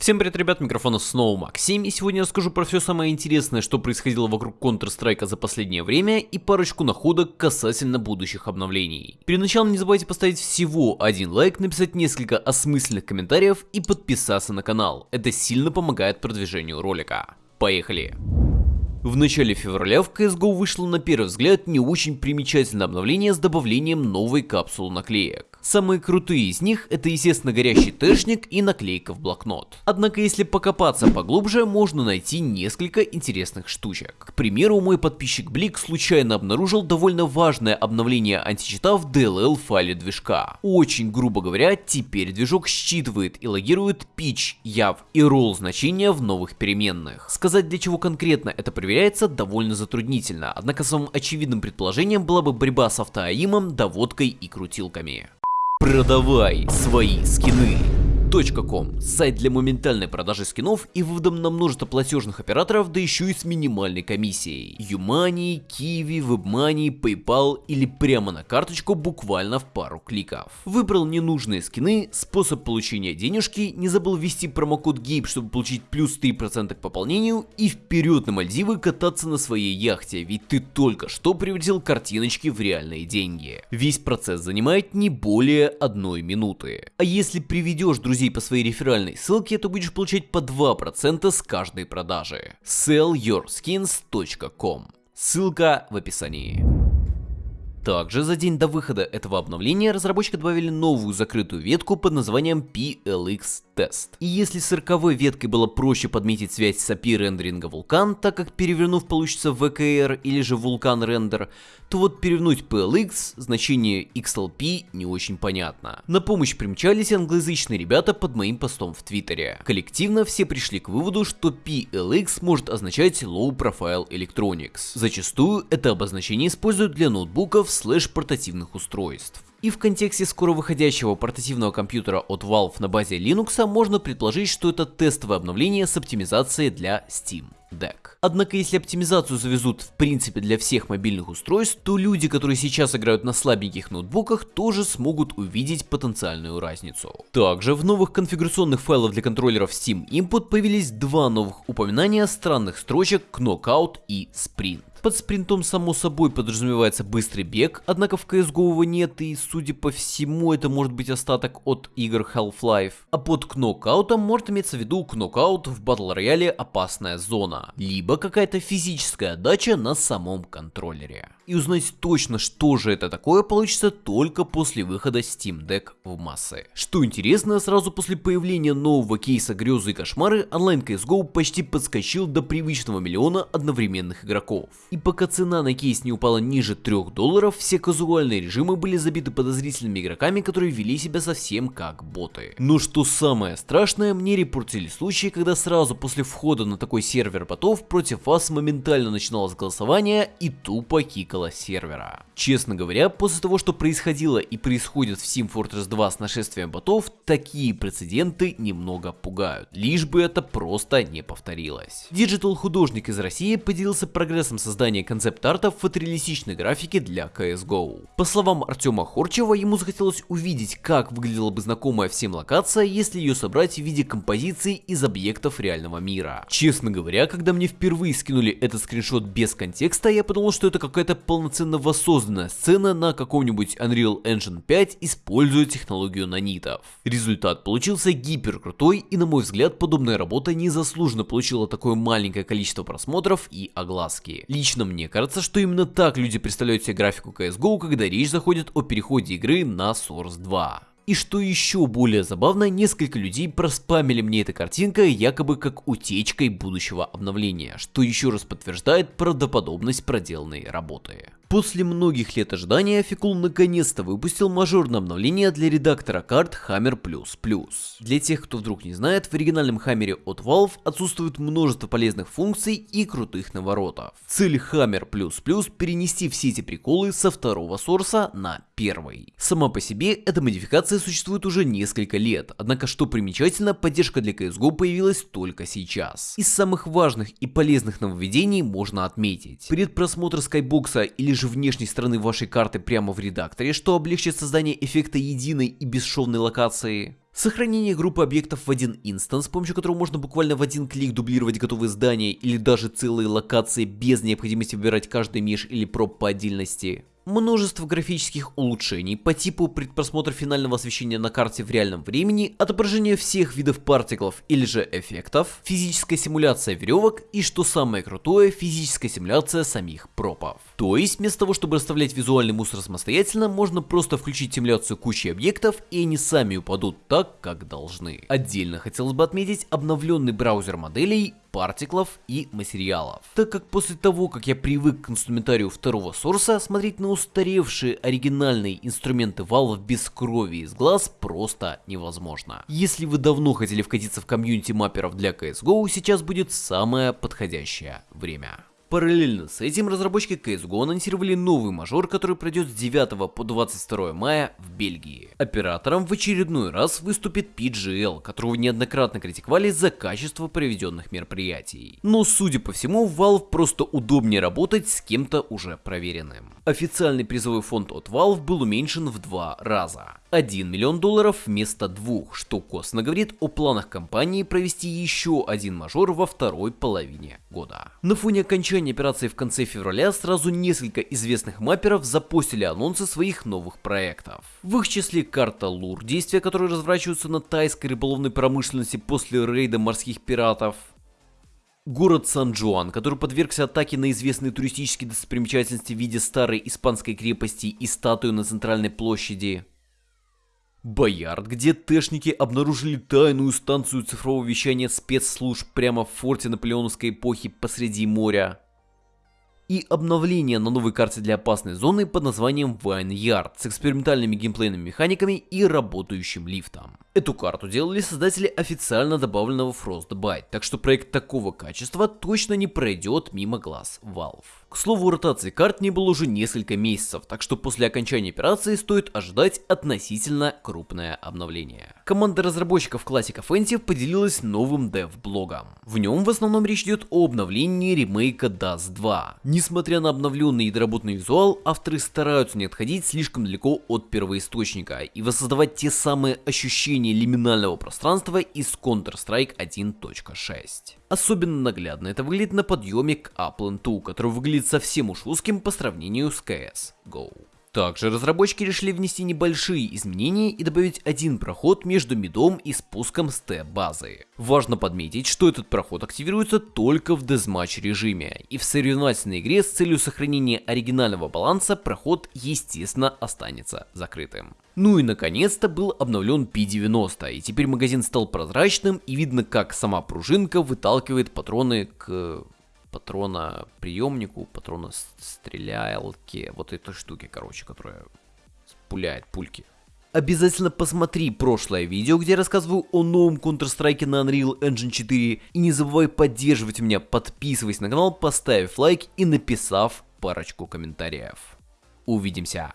Всем привет, ребят, микрофона снова Максим, и сегодня я расскажу про все самое интересное, что происходило вокруг Counter-Strike за последнее время, и парочку находок касательно будущих обновлений. Перед началом не забывайте поставить всего один лайк, написать несколько осмысленных комментариев и подписаться на канал, это сильно помогает продвижению ролика. Поехали! В начале февраля в CSGO вышло на первый взгляд не очень примечательное обновление с добавлением новой капсулы наклеек. Самые крутые из них это естественно горящий тэшник и наклейка в блокнот. Однако если покопаться поглубже, можно найти несколько интересных штучек. К примеру, мой подписчик Блик случайно обнаружил довольно важное обновление античита в DLL файле движка. Очень грубо говоря, теперь движок считывает и логирует pitch, яв и roll значения в новых переменных. Сказать для чего конкретно это проверяется довольно затруднительно, однако самым очевидным предположением была бы борьба с автоаимом, доводкой и крутилками. Продавай свои скины. .com – сайт для моментальной продажи скинов и выводом на множество платежных операторов, да еще и с минимальной комиссией. Юмани, Kiwi, WebMoney, PayPal или прямо на карточку буквально в пару кликов. Выбрал ненужные скины, способ получения денежки, не забыл ввести промокод GAPE, чтобы получить плюс 3% к пополнению и вперед на Мальдивы кататься на своей яхте, ведь ты только что превратил картиночки в реальные деньги. Весь процесс занимает не более одной минуты. А если приведешь друзей друзей по своей реферальной ссылке, то будешь получать по 2% с каждой продажи. sellyourskins.com Ссылка в описании. Также за день до выхода этого обновления разработчики добавили новую закрытую ветку под названием PLX Test. И если с 40 веткой было проще подметить связь с API рендеринга Vulkan, так как перевернув получится VKR или же Vulkan Render, то вот перевернуть PLX, значение XLP не очень понятно. На помощь примчались англоязычные ребята под моим постом в Твиттере. Коллективно все пришли к выводу, что PLX может означать Low Profile Electronics. Зачастую это обозначение используют для ноутбуков слэш-портативных устройств. И в контексте скоро выходящего портативного компьютера от Valve на базе Linux можно предположить, что это тестовое обновление с оптимизацией для Steam Deck. Однако если оптимизацию завезут в принципе для всех мобильных устройств, то люди, которые сейчас играют на слабеньких ноутбуках, тоже смогут увидеть потенциальную разницу. Также в новых конфигурационных файлах для контроллеров Steam Input появились два новых упоминания странных строчек Knockout и Sprint. Под спринтом само собой подразумевается быстрый бег, однако в CSGO его нет и судя по всему это может быть остаток от игр Half-Life. А под кнокаутом может иметься в виду кнокаут в батл рояле опасная зона, либо какая-то физическая отдача на самом контроллере. И узнать точно что же это такое получится только после выхода Steam Deck в массы. Что интересно, сразу после появления нового кейса грезы и кошмары онлайн CSGO почти подскочил до привычного миллиона одновременных игроков. И пока цена на кейс не упала ниже 3 долларов, все казуальные режимы были забиты подозрительными игроками, которые вели себя совсем как боты. Но что самое страшное, мне репортили случаи, когда сразу после входа на такой сервер ботов против вас моментально начиналось голосование и тупо кикало сервера. Честно говоря, после того, что происходило и происходит в Team Fortress 2 с нашествием ботов, такие прецеденты немного пугают, лишь бы это просто не повторилось. Digital художник из России поделился прогрессом создания создания концепт-арта в фотореалистичной графике для CSGO. По словам Артема Хорчева, ему захотелось увидеть, как выглядела бы знакомая всем локация, если ее собрать в виде композиции из объектов реального мира. Честно говоря, когда мне впервые скинули этот скриншот без контекста, я подумал, что это какая-то полноценно воссозданная сцена на каком-нибудь Unreal Engine 5, используя технологию нанитов. Результат получился гипер крутой и на мой взгляд подобная работа незаслуженно получила такое маленькое количество просмотров и огласки. Лично Лично мне кажется, что именно так люди представляют себе графику CSGO, когда речь заходит о переходе игры на Source 2. И что еще более забавно, несколько людей проспамили мне эта картинка якобы как утечкой будущего обновления, что еще раз подтверждает правдоподобность проделанной работы. После многих лет ожидания Фикул наконец-то выпустил мажорное обновление для редактора карт Hammer++. Для тех, кто вдруг не знает, в оригинальном Hammer от Valve отсутствует множество полезных функций и крутых наворотов. Цель Hammer++ перенести все эти приколы со второго сорса на первый. Сама по себе эта модификация существует уже несколько лет, однако что примечательно, поддержка для CSGO появилась только сейчас. Из самых важных и полезных нововведений можно отметить. Предпросмотр скайбокса или же внешней стороны вашей карты прямо в редакторе, что облегчит создание эффекта единой и бесшовной локации. Сохранение группы объектов в один инстанс, с помощью которого можно буквально в один клик дублировать готовые здания или даже целые локации без необходимости выбирать каждый меж или проб по отдельности. Множество графических улучшений по типу предпросмотра финального освещения на карте в реальном времени, отображение всех видов партиклов или же эффектов, физическая симуляция веревок и, что самое крутое, физическая симуляция самих пропов. То есть, вместо того, чтобы расставлять визуальный мусор самостоятельно, можно просто включить симуляцию кучи объектов, и они сами упадут так, как должны. Отдельно хотелось бы отметить обновленный браузер моделей партиклов и материалов. Так как после того, как я привык к инструментарию второго сорса, смотреть на устаревшие оригинальные инструменты Valve без крови из глаз просто невозможно. Если вы давно хотели вкатиться в комьюнити мапперов для CSGO, сейчас будет самое подходящее время. Параллельно с этим разработчики CSGO анонсировали новый мажор, который пройдет с 9 по 22 мая в Бельгии. Оператором в очередной раз выступит PGL, которого неоднократно критиковали за качество проведенных мероприятий. Но судя по всему, Valve просто удобнее работать с кем-то уже проверенным. Официальный призовой фонд от Valve был уменьшен в два раза. 1 миллион долларов вместо двух, что косвенно говорит о планах компании провести еще один мажор во второй половине года. На фоне окончания операции в конце февраля сразу несколько известных мапперов запостили анонсы своих новых проектов. В их числе карта Лур, действия которые разворачиваются на тайской рыболовной промышленности после рейда морских пиратов, Город Сан-Джуан, который подвергся атаке на известные туристические достопримечательности в виде старой испанской крепости и статуи на центральной площади. Боярд, где тэшники обнаружили тайную станцию цифрового вещания спецслужб прямо в форте наполеоновской эпохи посреди моря. И обновление на новой карте для опасной зоны под названием Vineyard с экспериментальными геймплейными механиками и работающим лифтом. Эту карту делали создатели официально добавленного Frostbite, так что проект такого качества точно не пройдет мимо глаз Valve. К слову, ротации карт не было уже несколько месяцев, так что после окончания операции стоит ожидать относительно крупное обновление. Команда разработчиков Classic Offensive поделилась новым дев-блогом. В нем в основном речь идет о обновлении ремейка Dust 2. Несмотря на обновленный и доработанный визуал, авторы стараются не отходить слишком далеко от первоисточника и воссоздавать те самые ощущения лиминального пространства из Counter-Strike 1.6. Особенно наглядно это выглядит на подъеме к Upland 2, который выглядит совсем уж узким по сравнению с CS GO. Также разработчики решили внести небольшие изменения и добавить один проход между мидом и спуском с Т-базы. Важно подметить, что этот проход активируется только в дезматч режиме, и в соревновательной игре с целью сохранения оригинального баланса проход естественно останется закрытым. Ну и наконец-то был обновлен P90, и теперь магазин стал прозрачным и видно как сама пружинка выталкивает патроны к патрона приемнику, патрона стрелялки, вот этой штуки, короче, которая пуляет пульки. Обязательно посмотри прошлое видео, где я рассказываю о новом Counter-Strike на Unreal Engine 4. И не забывай поддерживать меня, подписывайся на канал, поставив лайк и написав парочку комментариев. Увидимся!